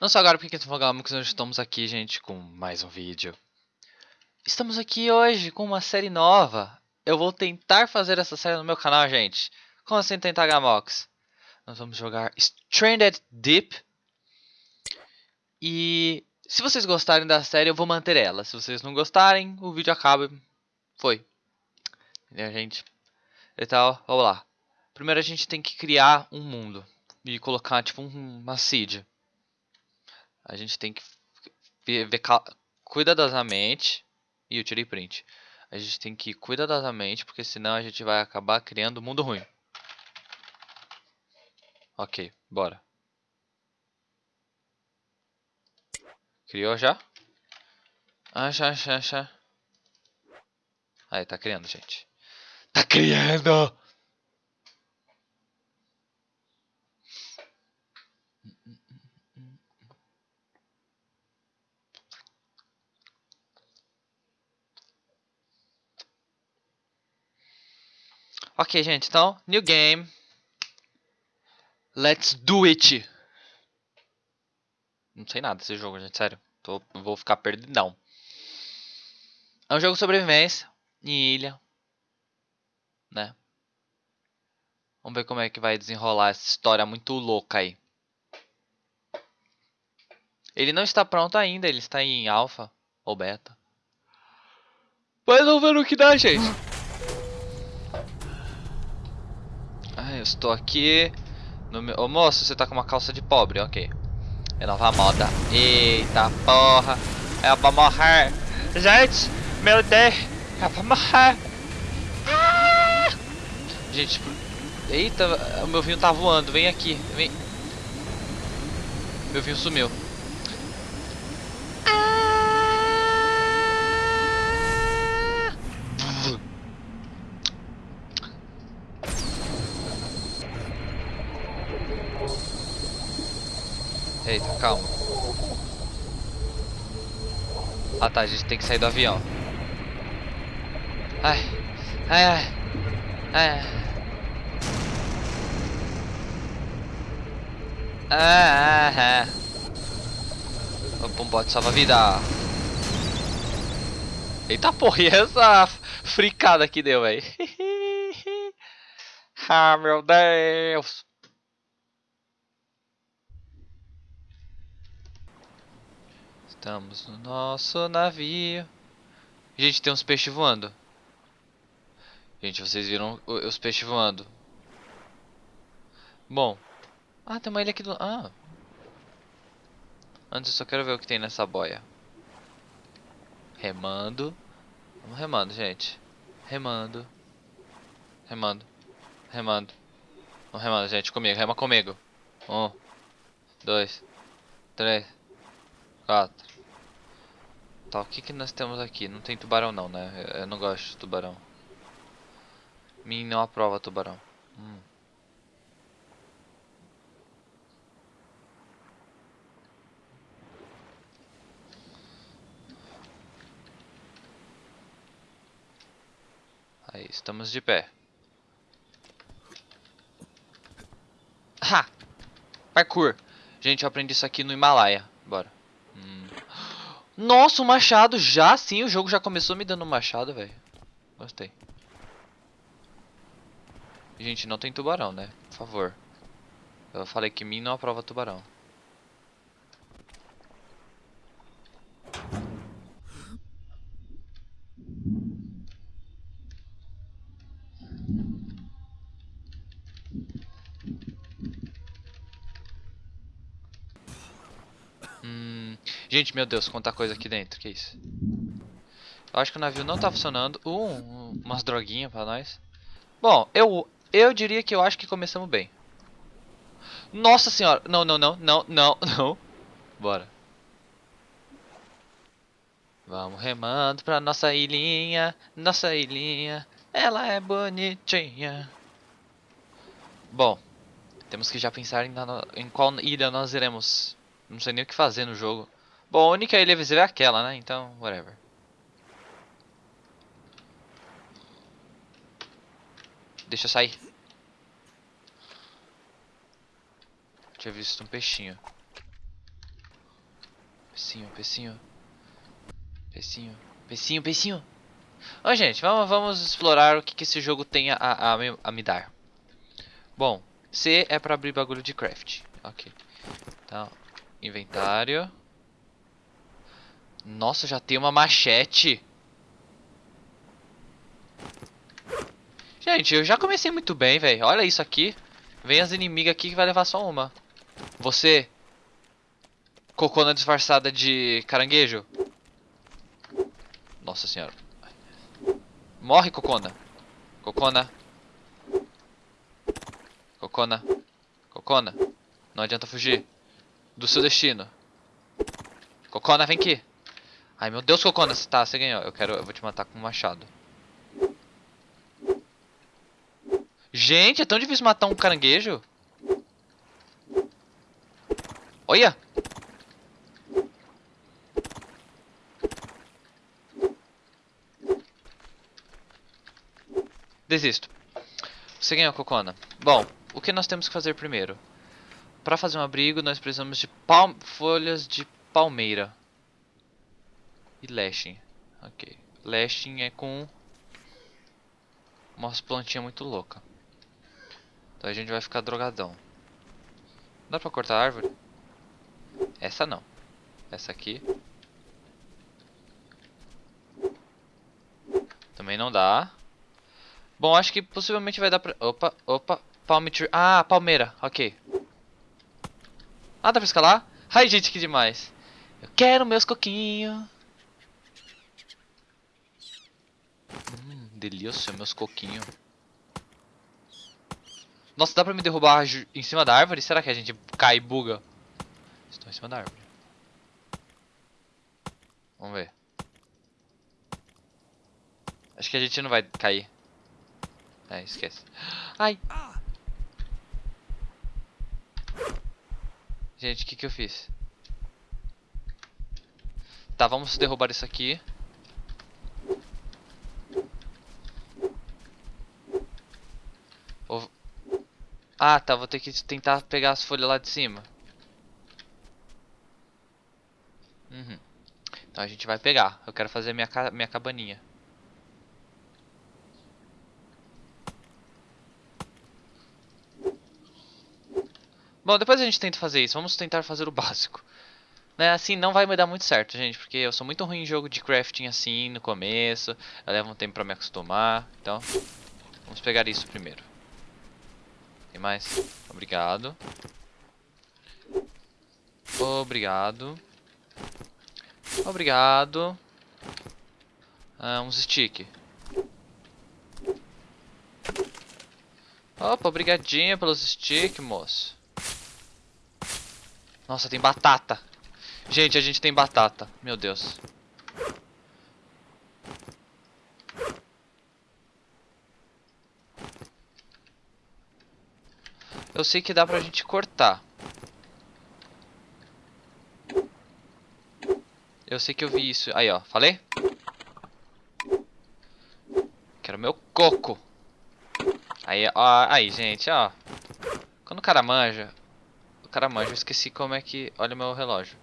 Não só agora porque nós estamos aqui, gente, com mais um vídeo. Estamos aqui hoje com uma série nova. Eu vou tentar fazer essa série no meu canal, gente. Como assim tentar Gamox? Nós vamos jogar Stranded Deep. E se vocês gostarem da série, eu vou manter ela. Se vocês não gostarem, o vídeo acaba. Foi. Entendeu, gente? Então, vamos lá. Primeiro a gente tem que criar um mundo. E colocar, tipo, uma seed. A gente tem que ver, cuidadosamente. E eu tirei print. A gente tem que ir cuidadosamente, porque senão a gente vai acabar criando mundo ruim. Ok, bora. Criou já? Já, já, já. Aí, tá criando, gente. Tá criando! Ok, gente, então, new game. Let's do it. Não sei nada desse jogo, gente, sério. Tô, vou ficar perdidão. É um jogo de sobrevivência em ilha, né? Vamos ver como é que vai desenrolar essa história muito louca aí. Ele não está pronto ainda, ele está em alfa ou beta. Mas vamos ver o que dá, gente. Estou aqui no meu... Ô moço, você tá com uma calça de pobre, ok. É nova moda. Eita porra. Eu vou morrer. Gente, meu Deus. Eu vou morrer. Ah! Gente, eita, o meu vinho tá voando. Vem aqui, vem. Meu vinho sumiu. Eita, calma. Ah tá, a gente tem que sair do avião. Ai, ai, ai, ai. Ah, ah, ah. Um bote salva-vida. Eita porra, e essa fricada que deu, velho? ah, meu Deus. Estamos no nosso navio. Gente, tem uns peixes voando. Gente, vocês viram os peixes voando. Bom. Ah, tem uma ilha aqui do... Ah. Antes eu só quero ver o que tem nessa boia. Remando. Vamos remando, gente. Remando. Remando. Remando. Vamos remando, gente. Comigo. Rema comigo. Um. Dois. Três. Quatro. Tá, o que que nós temos aqui? Não tem tubarão não, né? Eu não gosto de tubarão. Mim não aprova tubarão. Hum. Aí, estamos de pé. Ha! Parkour. Gente, eu aprendi isso aqui no Himalaia. Bora. Nossa, o machado já sim, o jogo já começou me dando um machado, velho. Gostei. Gente, não tem tubarão, né? Por favor. Eu falei que mim não aprova tubarão. Gente, meu Deus, quanta coisa aqui dentro, que isso? Eu acho que o navio não tá funcionando. Uh, umas droguinhas pra nós. Bom, eu, eu diria que eu acho que começamos bem. Nossa senhora! Não, não, não, não, não, não. Bora. Vamos remando pra nossa ilhinha, nossa ilhinha, ela é bonitinha. Bom, temos que já pensar em, em qual ilha nós iremos. Não sei nem o que fazer no jogo. Bom, a única ilha visível é aquela, né? Então, whatever. Deixa eu sair. Tinha visto um peixinho. Pecinho, pecinho. Pecinho, pecinho, pecinho. Ó, gente, vamos, vamos explorar o que, que esse jogo tem a, a, a me dar. Bom, C é pra abrir bagulho de craft. Ok. Então, inventário. Nossa, já tem uma machete. Gente, eu já comecei muito bem, velho. Olha isso aqui. Vem as inimigas aqui que vai levar só uma. Você. Cocona disfarçada de caranguejo. Nossa senhora. Morre, Cocona. Cocona. Cocona. Cocona. Não adianta fugir. Do seu destino. Cocona, vem aqui. Ai, meu Deus, Cocona. Tá, você ganhou. Eu quero... Eu vou te matar com um machado. Gente, é tão difícil matar um caranguejo. Olha! Desisto. Você ganhou, Cocona. Bom, o que nós temos que fazer primeiro? Para fazer um abrigo, nós precisamos de folhas de palmeira. E lashing. Ok. Lashing é com umas plantinhas muito louca. Então a gente vai ficar drogadão. Dá pra cortar a árvore? Essa não. Essa aqui. Também não dá. Bom, acho que possivelmente vai dar pra... Opa, opa. Palm tree. Ah, palmeira. Ok. Ah, dá pra escalar? Ai, gente, que demais. Eu quero meus coquinhos. Hum, delícia, meus coquinhos. Nossa, dá pra me derrubar em cima da árvore? Será que a gente cai e buga? Estou em cima da árvore. Vamos ver. Acho que a gente não vai cair. É, esquece. Ai! Gente, o que que eu fiz? Tá, vamos derrubar isso aqui. Ah, tá, vou ter que tentar pegar as folhas lá de cima. Uhum. Então a gente vai pegar. Eu quero fazer minha, minha cabaninha. Bom, depois a gente tenta fazer isso. Vamos tentar fazer o básico. Né? Assim não vai me dar muito certo, gente. Porque eu sou muito ruim em jogo de crafting assim no começo. Eu levo um tempo pra me acostumar. Então, vamos pegar isso primeiro. Tem mais? Obrigado. Obrigado. Obrigado. Ah, uns stick. Opa, obrigadinho pelos stick, moço. Nossa, tem batata. Gente, a gente tem batata. Meu Deus. Eu sei que dá pra gente cortar. Eu sei que eu vi isso. Aí, ó. Falei? Quero meu coco. Aí, ó. Aí, gente, ó. Quando o cara manja... O cara manja. Eu esqueci como é que... Olha o meu relógio.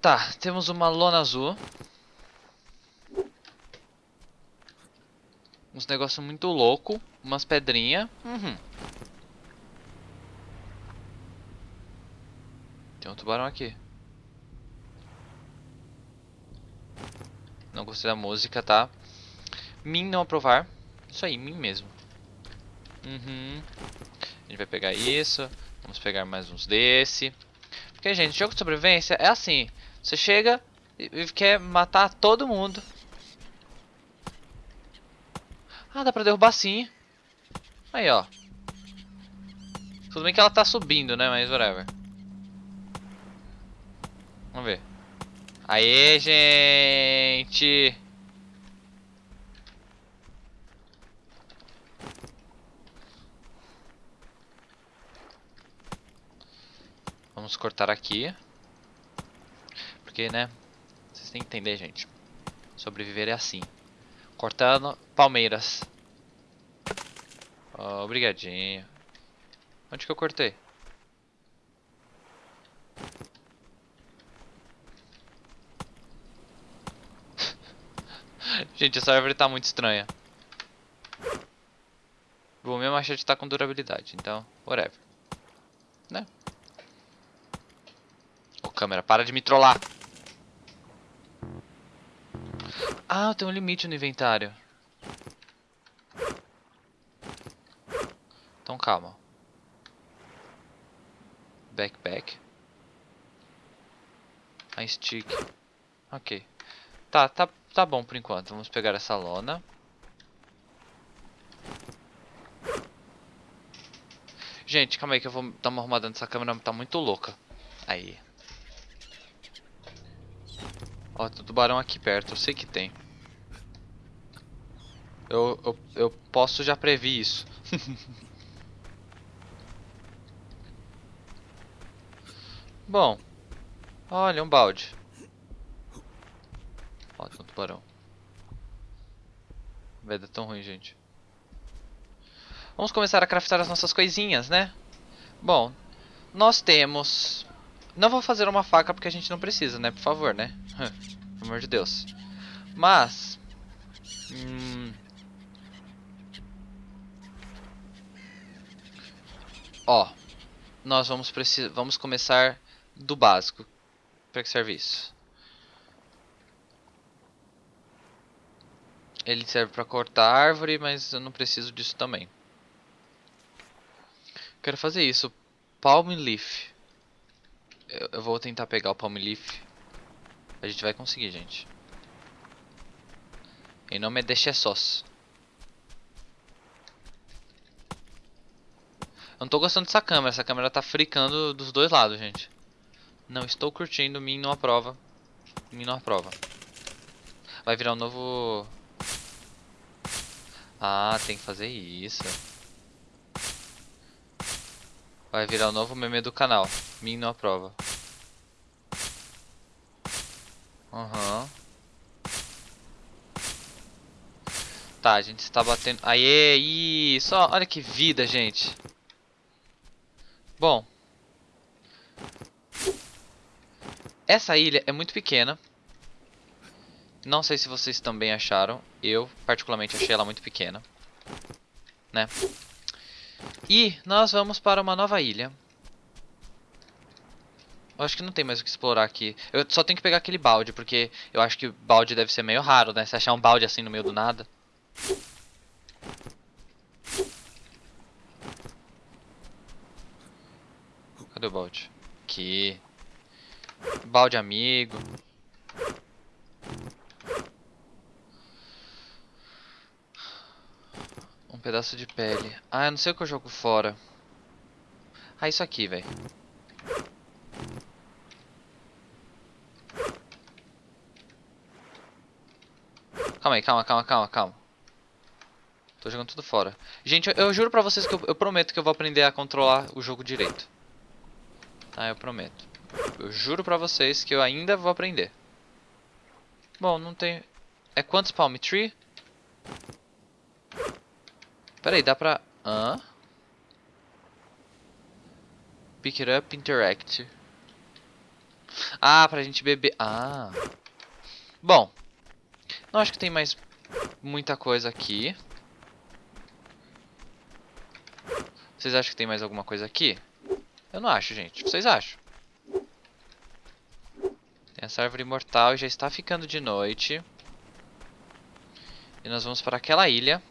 Tá, temos uma lona azul. Uns negócios muito louco. Umas pedrinhas. Uhum. Tem um tubarão aqui. Não gostei da música, tá? Min não aprovar. Isso aí, mim mesmo. Uhum. A gente vai pegar isso. Vamos pegar mais uns desse. Porque, gente, jogo de sobrevivência é assim. Você chega e quer matar todo mundo. Ah, dá pra derrubar sim. Aí, ó. Tudo bem que ela tá subindo, né? Mas whatever. Vamos ver. Aê, gente! Vamos cortar aqui. Porque, né? Vocês têm que entender, gente. Sobreviver é assim. Cortando palmeiras. Oh, obrigadinho. Onde que eu cortei? Gente, essa árvore tá muito estranha. O meu machete tá com durabilidade, então, whatever. Né? Ô câmera, para de me trollar. Ah, tem um limite no inventário. Então calma. Backpack. A stick. Ok. Tá, tá, tá bom por enquanto. Vamos pegar essa lona. Gente, calma aí que eu vou dar uma arrumada nessa câmera, tá muito louca. Aí. Ó, tem tubarão aqui perto, eu sei que tem. Eu, eu, eu posso já prever isso. Bom. Olha, um balde. Ó, tem um tubarão. Vai dar tão ruim, gente. Vamos começar a craftar as nossas coisinhas, né? Bom, nós temos... Não vou fazer uma faca porque a gente não precisa, né? Por favor, né? Pelo amor de Deus. Mas... Hum... Ó, nós vamos, precisar, vamos começar do básico. Para que serve isso? Ele serve para cortar árvore, mas eu não preciso disso também. Quero fazer isso. Palm Leaf. Eu, eu vou tentar pegar o Palm Leaf. A gente vai conseguir, gente. Em nome é Deixessos. Eu não tô gostando dessa câmera. Essa câmera tá fricando dos dois lados, gente. Não estou curtindo. Mim não aprova. Mim não aprova. Vai virar um novo... Ah, tem que fazer isso. Vai virar um novo meme do canal. Mim não aprova. Aham. Uhum. Tá, a gente está batendo... Aê, isso! Olha que vida, gente. Bom. Essa ilha é muito pequena. Não sei se vocês também acharam. Eu, particularmente, achei ela muito pequena. Né? E nós vamos para uma nova ilha. Eu acho que não tem mais o que explorar aqui. Eu só tenho que pegar aquele balde, porque eu acho que balde deve ser meio raro, né? Se achar um balde assim no meio do nada. Cadê o balde? Aqui. Balde amigo. pedaço de pele. Ah, eu não sei o que eu jogo fora. Ah, isso aqui, velho. Calma aí, calma, calma, calma, calma. Tô jogando tudo fora. Gente, eu, eu juro pra vocês que eu, eu, prometo que eu vou aprender a controlar o jogo direito. Tá, eu prometo. Eu juro pra vocês que eu ainda vou aprender. Bom, não tem... É quantos palm tree? Pera aí, dá pra... Hã? Pick it up, interact. Ah, pra gente beber... Ah. Bom. Não acho que tem mais muita coisa aqui. Vocês acham que tem mais alguma coisa aqui? Eu não acho, gente. Vocês acham? Tem essa árvore mortal. Já está ficando de noite. E nós vamos para aquela ilha.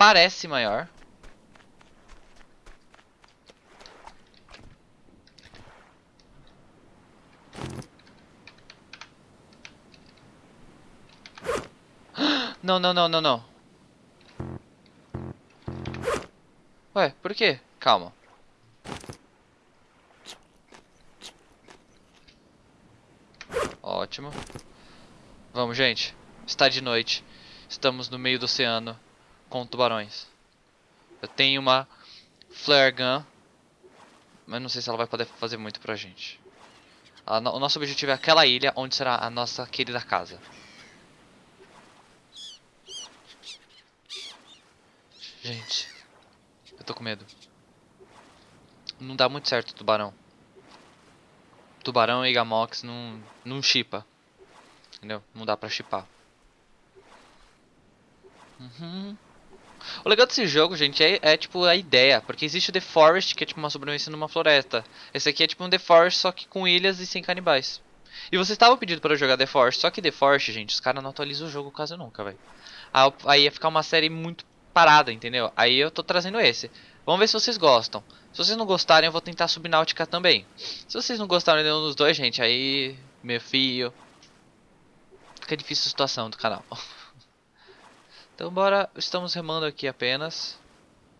parece maior. Não, não, não, não, não. Ué, por quê? Calma. Ótimo. Vamos, gente. Está de noite. Estamos no meio do oceano com tubarões. Eu tenho uma flare gun, mas não sei se ela vai poder fazer muito pra gente. o nosso objetivo é aquela ilha onde será a nossa querida casa. Gente. Eu tô com medo. Não dá muito certo tubarão. Tubarão e Gamox não, não chipa. Entendeu? Não dá pra chipar. Uhum. O legal desse jogo, gente, é, é, tipo a ideia. Porque existe o The Forest, que é tipo uma sobrevivência numa floresta. Esse aqui é tipo um The Forest, só que com ilhas e sem canibais. E vocês estavam pedindo para jogar The Forest, só que The Forest, gente, os caras não atualizam o jogo quase nunca, velho. Aí ia ficar uma série muito parada, entendeu? Aí eu tô trazendo esse. Vamos ver se vocês gostam. Se vocês não gostarem, eu vou tentar Subnáutica também. Se vocês não gostarem nenhum dos dois, gente, aí... Meu filho... Fica difícil a situação do canal. então bora... Estamos remando aqui apenas.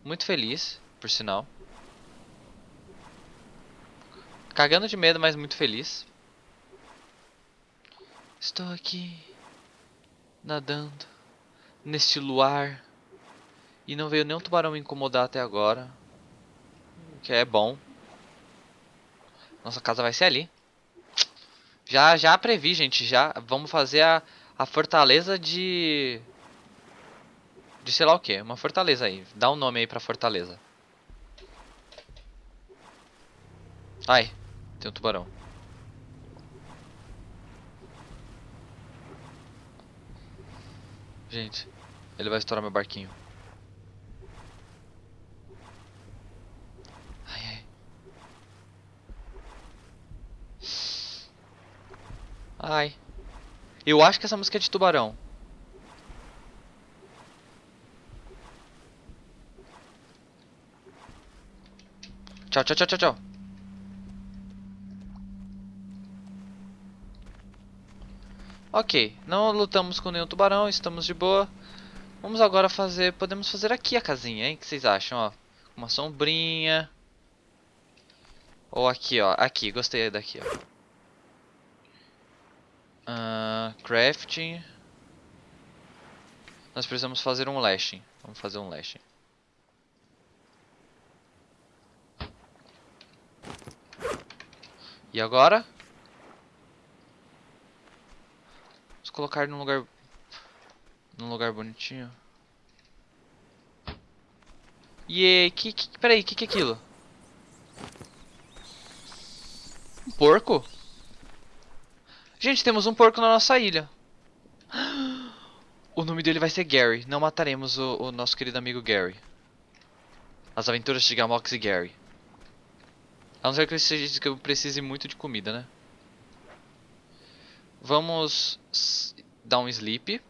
Muito feliz, por sinal. Cagando de medo, mas muito feliz. Estou aqui... Nadando... Neste luar e não veio nenhum tubarão me incomodar até agora. O que é bom. Nossa casa vai ser ali. Já, já previ, gente. Já vamos fazer a, a fortaleza de... De sei lá o que. Uma fortaleza aí. Dá um nome aí pra fortaleza. Ai, tem um tubarão. Gente, ele vai estourar meu barquinho. Ai. Eu acho que essa música é de tubarão. Tchau, tchau, tchau, tchau, tchau. Ok, não lutamos com nenhum tubarão, estamos de boa. Vamos agora fazer, podemos fazer aqui a casinha, hein? O que vocês acham, ó? Uma sombrinha. Ou aqui, ó. Aqui, gostei daqui, ó. Uh, crafting. Nós precisamos fazer um lashing. Vamos fazer um lashing. E agora? Vamos colocar num lugar... Num lugar bonitinho. E que, que, peraí, que, que é aquilo? Um porco? Gente, temos um porco na nossa ilha. O nome dele vai ser Gary. Não mataremos o, o nosso querido amigo Gary. As aventuras de Gamox e Gary. A não ser que, seja, que eu precise muito de comida, né? Vamos dar um sleep.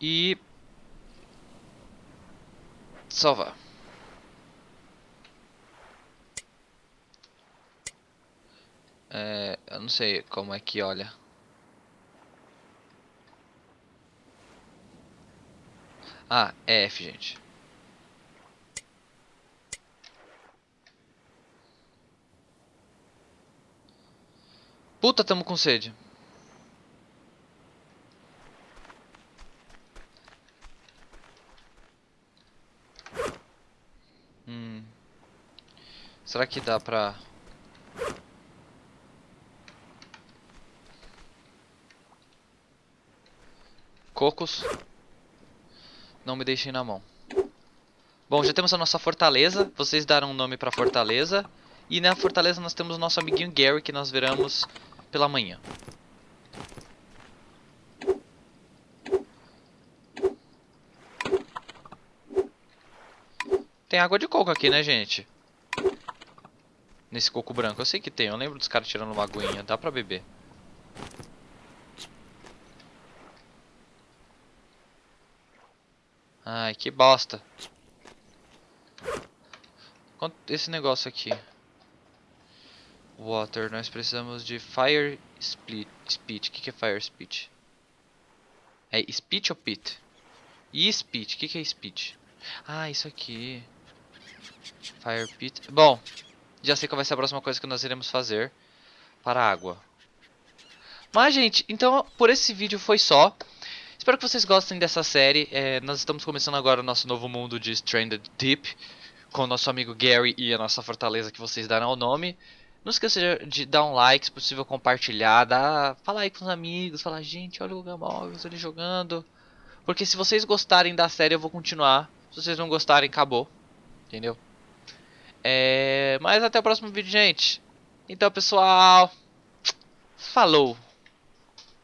E... Salvar. É, eu não sei como é que olha. Ah, é F, gente. Puta, tamo com sede. Hum. Será que dá pra... Cocos. Não me deixem na mão. Bom, já temos a nossa fortaleza. Vocês deram um nome pra fortaleza. E na fortaleza nós temos o nosso amiguinho Gary, que nós veremos pela manhã. Tem água de coco aqui, né, gente? Nesse coco branco. Eu sei que tem. Eu lembro dos caras tirando uma aguinha. Dá pra beber. Ai, que bosta. Esse negócio aqui. Water, nós precisamos de Fire Split, Speech. O que, que é Fire Speech? É Speech ou Pit? E Speech, o que, que é Speech? Ah, isso aqui. Fire Pit. Bom, já sei qual vai ser a próxima coisa que nós iremos fazer para a água. Mas, gente, então por esse vídeo foi só. Espero que vocês gostem dessa série. É, nós estamos começando agora o nosso novo mundo de Stranded Deep. Com o nosso amigo Gary e a nossa fortaleza que vocês darão o nome. Não esqueça de dar um like, se possível compartilhar, dar, falar aí com os amigos, falar, gente, olha o Gamóveis ele jogando. Porque se vocês gostarem da série eu vou continuar. Se vocês não gostarem, acabou. Entendeu? É... Mas até o próximo vídeo, gente. Então, pessoal. Falou.